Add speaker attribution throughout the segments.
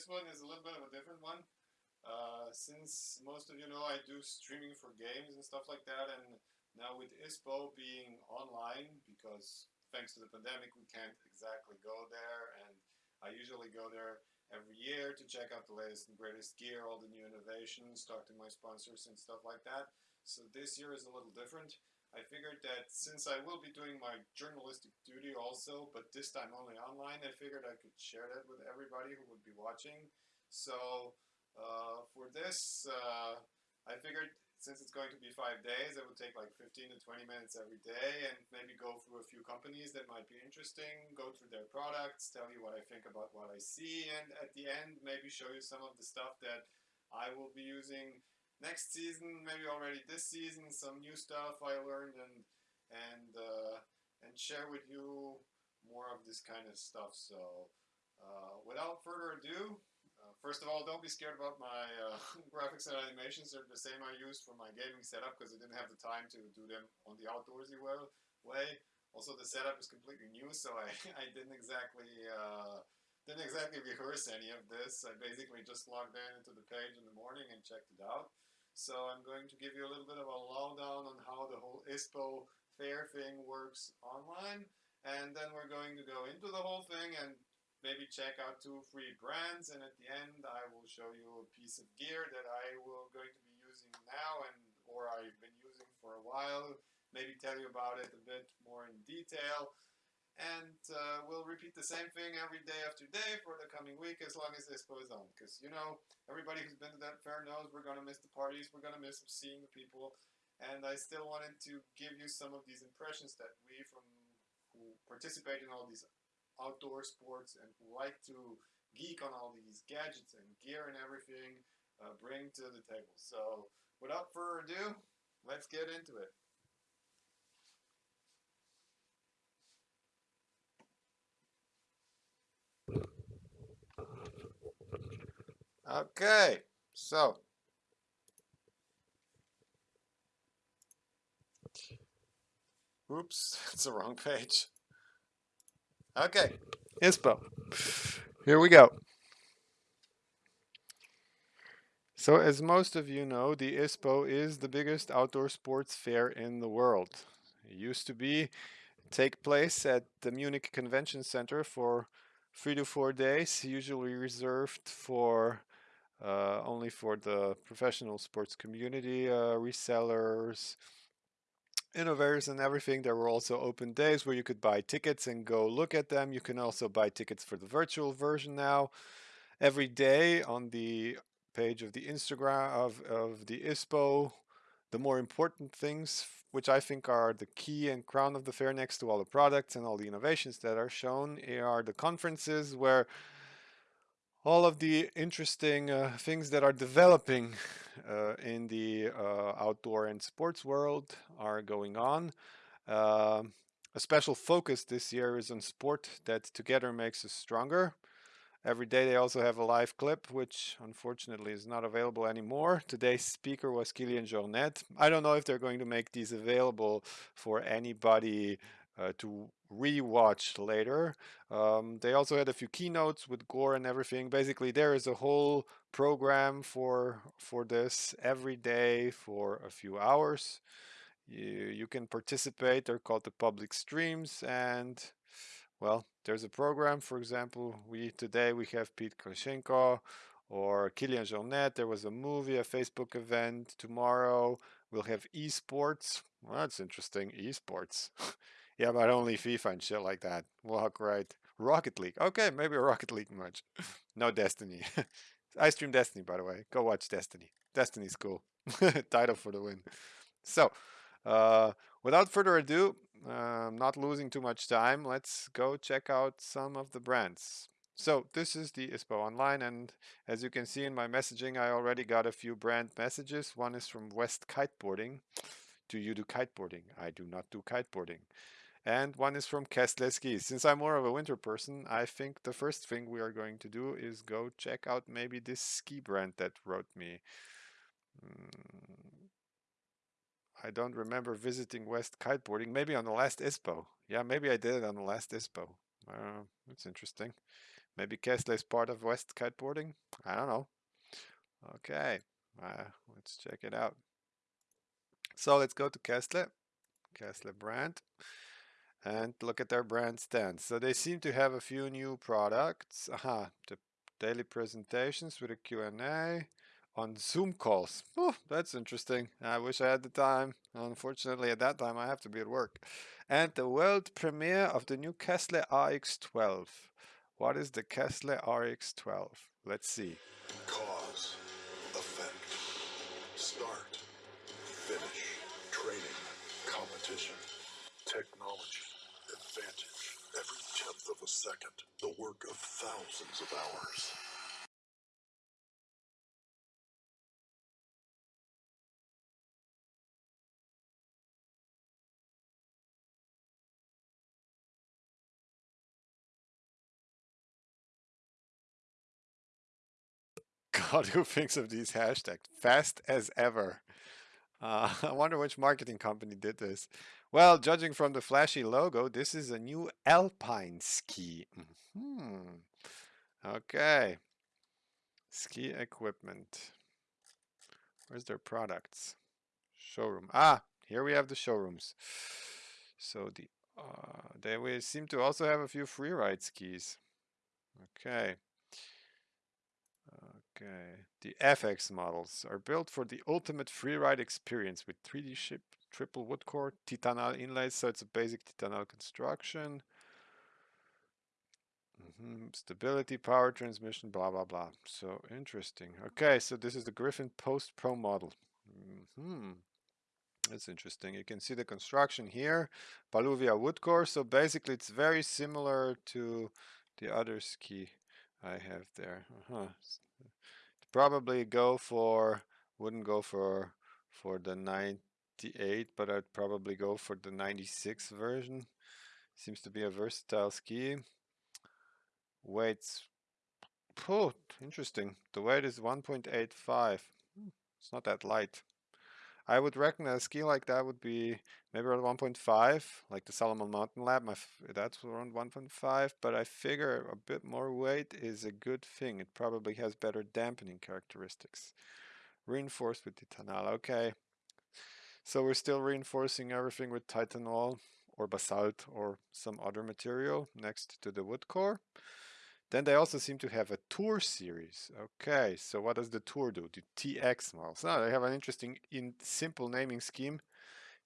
Speaker 1: this one is a little bit of a different one. Uh, since most of you know I do streaming for games and stuff like that and now with ISPO being online because thanks to the pandemic we can't exactly go there and I usually go there every year to check out the latest and greatest gear, all the new innovations, talk to my sponsors and stuff like that. So this year is a little different. I figured that since I will be doing my journalistic duty also, but this time only online, I figured I could share that with everybody who would be watching. So uh, for this, uh, I figured since it's going to be five days, it would take like 15 to 20 minutes every day and maybe go through a few companies that might be interesting, go through their products, tell you what I think about what I see, and at the end, maybe show you some of the stuff that I will be using next season, maybe already this season, some new stuff I learned and and uh, and share with you more of this kind of stuff. So uh, without further ado, uh, first of all, don't be scared about my uh, graphics and animations. They're the same I used for my gaming setup because I didn't have the time to do them on the outdoorsy way. Also, the setup is completely new, so I, I didn't exactly uh, didn't exactly rehearse any of this. I basically just logged in into the page in the morning and checked it out. So I'm going to give you a little bit of a lowdown on how the whole ISPO fair thing works online. And then we're going to go into the whole thing and maybe check out two free brands. And at the end, I will show you a piece of gear that I will going to be using now and or I've been using for a while. Maybe tell you about it a bit more in detail and uh, we'll repeat the same thing every day after day for the coming week as long as this goes on. Because, you know, everybody who's been to that fair knows we're going to miss the parties, we're going to miss seeing the people, and I still wanted to give you some of these impressions that we from who participate in all these outdoor sports and who like to geek on all these gadgets and gear and everything uh, bring to the table. So, without further ado, let's get into it. Okay, so oops, it's the wrong page. Okay, ISPO. Here we go. So as most of you know, the ISPO is the biggest outdoor sports fair in the world. It used to be take place at the Munich Convention Center for three to four days, usually reserved for uh, only for the professional sports community, uh, resellers, innovators and everything. There were also open days where you could buy tickets and go look at them. You can also buy tickets for the virtual version now. Every day on the page of the Instagram of, of the ISPO, the more important things, which I think are the key and crown of the fair next to all the products and all the innovations that are shown, are the conferences where all of the interesting uh, things that are developing uh, in the uh, outdoor and sports world are going on. Um, a special focus this year is on sport that together makes us stronger. Every day they also have a live clip, which unfortunately is not available anymore. Today's speaker was Kilian Jornet. I don't know if they're going to make these available for anybody uh, to rewatch later. Um, they also had a few keynotes with Gore and everything. Basically, there is a whole program for for this every day for a few hours. You, you can participate. They're called the public streams, and well, there's a program. For example, we today we have Pete Krashenko or Kilian Jornet. There was a movie, a Facebook event. Tomorrow we'll have esports. Well, that's interesting. Esports. Yeah, but only FIFA and shit like that. Walk right. Rocket League. Okay, maybe a Rocket League match. no Destiny. I stream Destiny, by the way. Go watch Destiny. Destiny's cool. Title for the win. So, uh, without further ado, uh, not losing too much time, let's go check out some of the brands. So this is the ISPO Online and as you can see in my messaging I already got a few brand messages. One is from West Kiteboarding. Do you do kiteboarding? I do not do kiteboarding and one is from Kessler Skis. Since I'm more of a winter person, I think the first thing we are going to do is go check out maybe this ski brand that wrote me. Mm, I don't remember visiting West kiteboarding, maybe on the last ISPO. Yeah, maybe I did it on the last ISPO. Uh, that's interesting. Maybe Kästle is part of West Kiteboarding? I don't know. Okay, uh, let's check it out. So let's go to Kästle, Kästle brand, and look at their brand stand. So they seem to have a few new products. Aha, the daily presentations with a Q&A on Zoom calls. Oh, that's interesting. I wish I had the time. Unfortunately, at that time, I have to be at work. And the world premiere of the new Kästle RX12. What is the Kästle RX12? Let's see.
Speaker 2: Cause, effect, start, finish, training, competition, technology, advantage, every tenth of a second, the work of thousands of hours.
Speaker 1: God, who thinks of these hashtags? Fast as ever. Uh, I wonder which marketing company did this. Well, judging from the flashy logo, this is a new alpine ski. Hmm. Okay. Ski equipment. Where's their products? Showroom. Ah, here we have the showrooms. So the uh, they seem to also have a few freeride skis. Okay. Okay, the FX models are built for the ultimate freeride experience with 3D ship, triple wood core, Titanal inlays, so it's a basic Titanal construction. Mm -hmm. Stability, power transmission, blah, blah, blah. So interesting. Okay, so this is the Griffin Post Pro model. Mm -hmm. That's interesting. You can see the construction here, Paulownia wood core. So basically it's very similar to the other ski I have there. Uh -huh probably go for wouldn't go for for the 98 but I'd probably go for the 96 version seems to be a versatile ski weights oh interesting the weight is 1.85 hmm, it's not that light I would reckon a ski like that would be maybe around 1.5, like the Salomon Mountain Lab. My, that's around 1.5, but I figure a bit more weight is a good thing. It probably has better dampening characteristics. Reinforced with Titanal. Okay. So we're still reinforcing everything with Titanal or basalt or some other material next to the wood core. Then they also seem to have a tour series. Okay, so what does the tour do? The TX models. Now they have an interesting in simple naming scheme.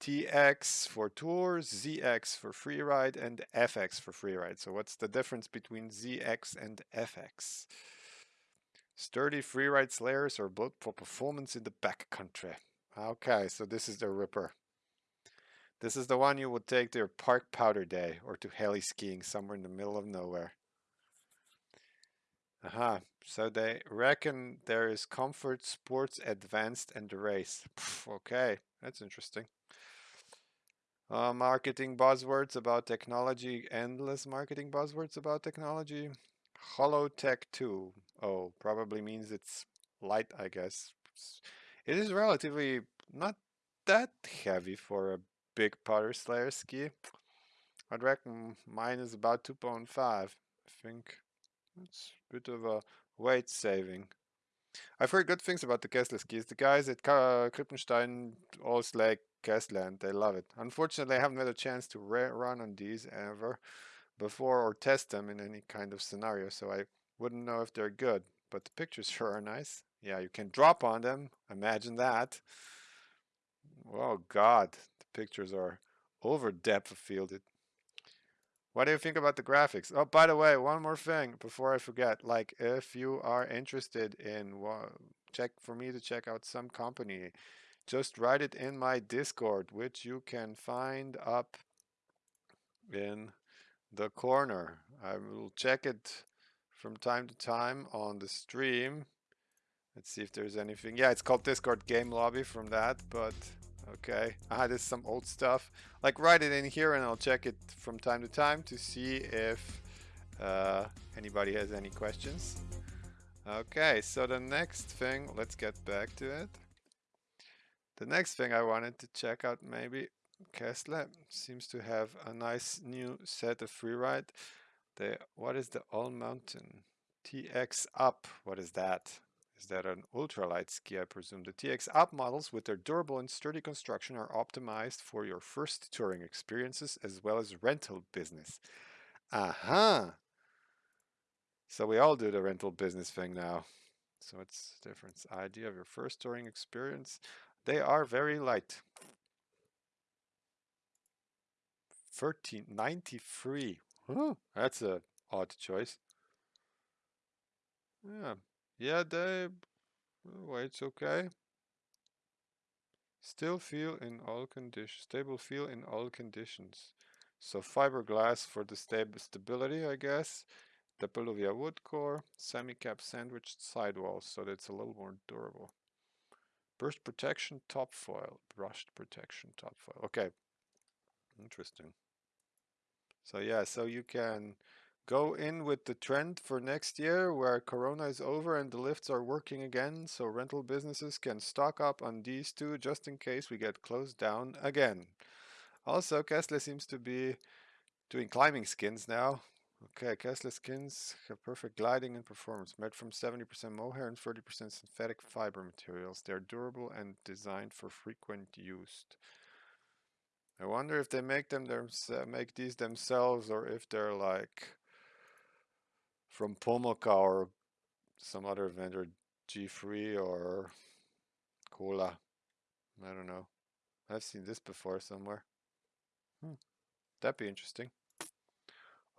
Speaker 1: TX for tour, ZX for freeride, and FX for freeride. So what's the difference between ZX and FX? Sturdy freeride slayers are built for performance in the backcountry. Okay, so this is the Ripper. This is the one you would take to your park powder day or to heli skiing somewhere in the middle of nowhere. Aha, so they reckon there is comfort, sports, advanced, and the race. Okay, that's interesting. Uh, marketing buzzwords about technology, endless marketing buzzwords about technology. Hollowtech 2. Oh, probably means it's light, I guess. It is relatively not that heavy for a big powder slayer ski. I'd reckon mine is about 2.5, I think. It's a bit of a weight saving. I've heard good things about the Kessler skis. The guys at Krippenstein all like Kästle and they love it. Unfortunately, I haven't had a chance to run on these ever before or test them in any kind of scenario, so I wouldn't know if they're good. But the pictures sure are nice. Yeah, you can drop on them. Imagine that. Oh God, the pictures are over depth of fielded. What do you think about the graphics? Oh, by the way, one more thing before I forget. Like, if you are interested in check for me to check out some company, just write it in my Discord, which you can find up in the corner. I will check it from time to time on the stream. Let's see if there's anything. Yeah, it's called Discord Game Lobby from that, but Okay, ah, this is some old stuff. Like write it in here and I'll check it from time to time to see if uh, anybody has any questions. Okay, so the next thing, let's get back to it. The next thing I wanted to check out maybe Kästle seems to have a nice new set of freeride. The what is the All Mountain TX Up? What is that? Is that an ultralight ski? I presume the TX app models, with their durable and sturdy construction, are optimized for your first touring experiences as well as rental business. Aha! Uh -huh. So we all do the rental business thing now. So it's different idea of your first touring experience. They are very light. 1393. Huh, that's a odd choice. Yeah. Yeah, they oh, weight's okay. Still feel in all conditions. Stable feel in all conditions. So fiberglass for the stable stability, I guess. The Paulownia wood core, semi-cap sandwiched sidewalls, so that it's a little more durable. Burst protection top foil, brushed protection top foil. Okay, interesting. So yeah, so you can go in with the trend for next year where Corona is over and the lifts are working again. So rental businesses can stock up on these two just in case we get closed down again. Also, Kessler seems to be doing climbing skins now. Okay, Kessler skins have perfect gliding and performance, made from 70% mohair and 30% synthetic fiber materials. They are durable and designed for frequent use. I wonder if they make them uh, make these themselves or if they're like from Pomoca or some other vendor, G3 or Kohla. I don't know. I've seen this before somewhere. Hmm. That'd be interesting.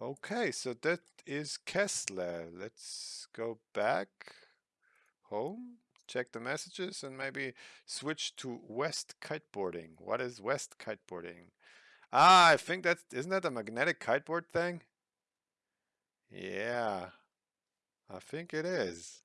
Speaker 1: Okay, so that is Kessler. Let's go back home, check the messages, and maybe switch to West kiteboarding. What is West kiteboarding? Ah, I think that's, isn't that a magnetic kiteboard thing? Yeah, I think it is.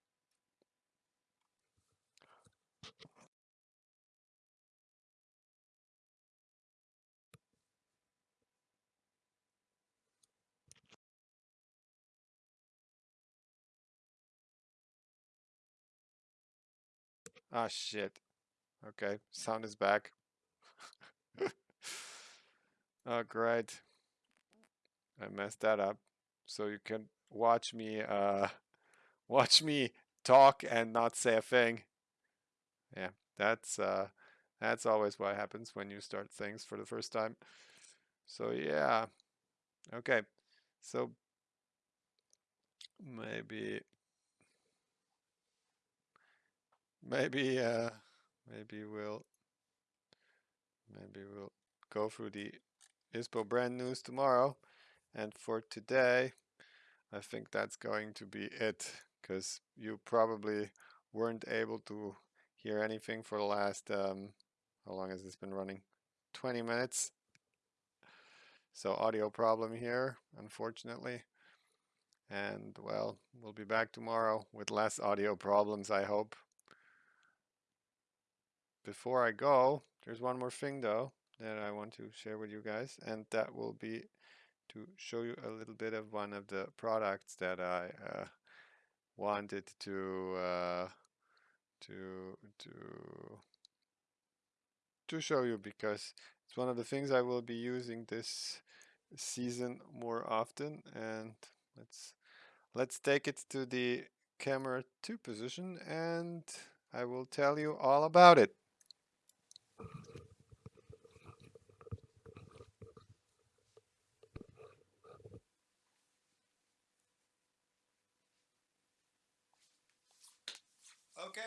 Speaker 1: Ah, shit. Okay, sound is back. oh, great. I messed that up. So you can watch me, uh, watch me talk and not say a thing. Yeah, that's, uh, that's always what happens when you start things for the first time. So yeah, okay. So maybe maybe uh, maybe we'll maybe we'll go through the ISPO brand news tomorrow and for today I think that's going to be it because you probably weren't able to hear anything for the last um, how long has this been running? 20 minutes. So audio problem here unfortunately. And well we'll be back tomorrow with less audio problems I hope. Before I go, there's one more thing though that I want to share with you guys, and that will be to show you a little bit of one of the products that I uh, wanted to uh, to to to show you because it's one of the things I will be using this season more often and let's let's take it to the camera 2 position and I will tell you all about it.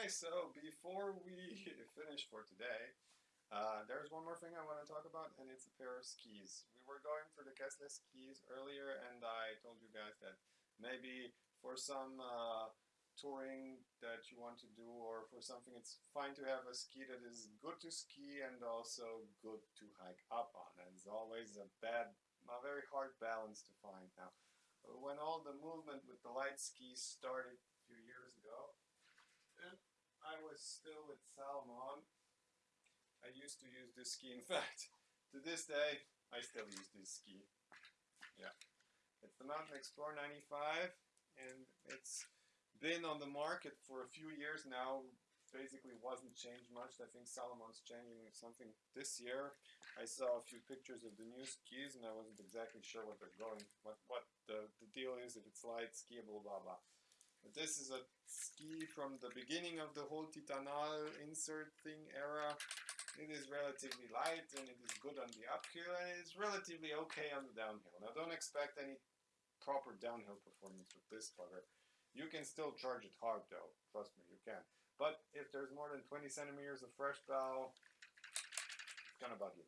Speaker 1: So before we finish for today, uh, there's one more thing I want to talk about, and it's a pair of skis. We were going for the Kessler skis earlier, and I told you guys that maybe for some uh, touring that you want to do, or for something, it's fine to have a ski that is good to ski and also good to hike up on. And it's always a bad, a very hard balance to find. Now, when all the movement with the light skis started a few years ago, and I was still with Salomon. I used to use this ski. In fact, to this day, I still use this ski. Yeah. It's the Mountain Explorer 95 and it's been on the market for a few years now basically wasn't changed much. I think Salomon's changing something this year. I saw a few pictures of the new skis and I wasn't exactly sure what they're going, what what the, the deal is, if it's light, skiable, blah blah. This is a ski from the beginning of the whole Titanal insert thing era. It is relatively light and it is good on the uphill and it is relatively okay on the downhill. Now don't expect any proper downhill performance with this putter. You can still charge it hard though, trust me, you can. But if there's more than 20 centimeters of fresh bow, it's gonna bug you.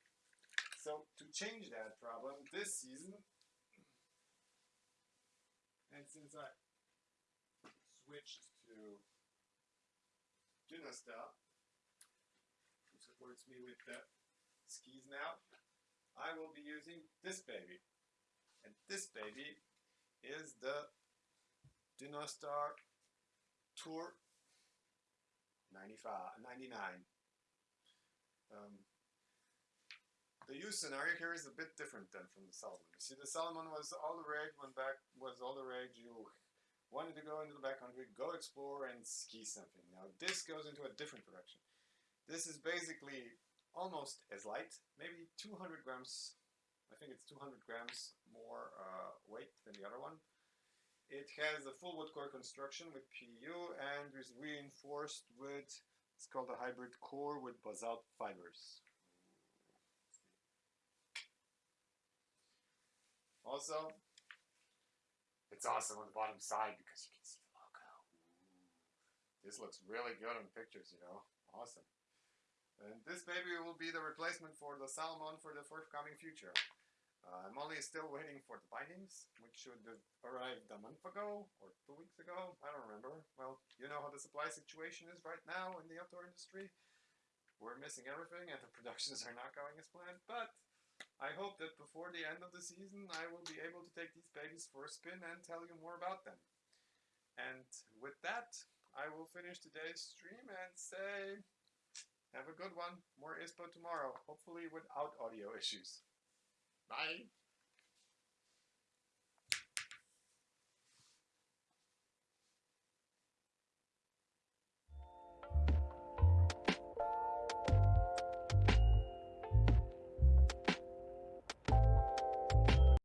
Speaker 1: So to change that problem this season, and since I switched to Dynastar, who supports me with the skis now, I will be using this baby. And this baby is the Dynastar Tour 95, 99. Um, the use scenario here is a bit different than from the Salomon. You see, the Salomon was all the rage when back was all the rage. You wanted to go into the backcountry, go explore, and ski something. Now this goes into a different direction. This is basically almost as light, maybe 200 grams. I think it's 200 grams more uh, weight than the other one. It has a full wood core construction with PU and is reinforced with, it's called a hybrid core with basalt fibers. Also, it's awesome on the bottom side because you can see the logo. This looks really good on pictures, you know. Awesome. And this baby will be the replacement for the Salomon for the forthcoming future. Uh, I'm only still waiting for the bindings, which should have arrived a month ago or two weeks ago. I don't remember. Well, you know how the supply situation is right now in the outdoor industry. We're missing everything and the productions are not going as planned, but I hope that before the end of the season I will be able to take these babies for a spin and tell you more about them. And with that, I will finish today's stream and say, have a good one. More ISPO tomorrow, hopefully without audio issues. Bye.